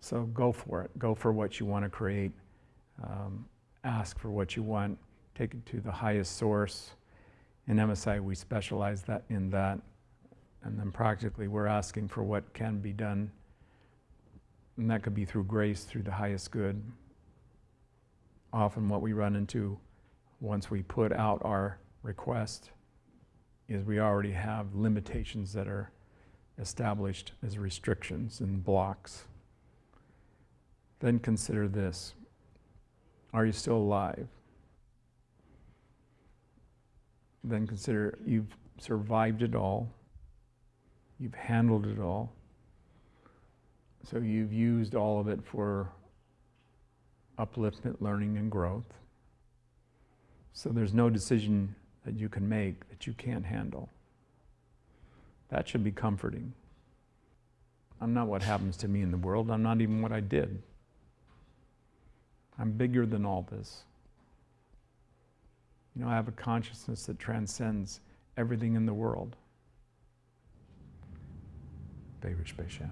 So go for it. Go for what you want to create. Um, ask for what you want. Take it to the highest source. In MSI, we specialize that in that. And then practically, we're asking for what can be done. And that could be through grace, through the highest good. Often, what we run into once we put out our request is we already have limitations that are established as restrictions and blocks. Then consider this Are you still alive? Then consider you've survived it all, you've handled it all, so you've used all of it for upliftment, learning, and growth. So there's no decision that you can make that you can't handle. That should be comforting. I'm not what happens to me in the world. I'm not even what I did. I'm bigger than all this. You know, I have a consciousness that transcends everything in the world. Baruch Bashan.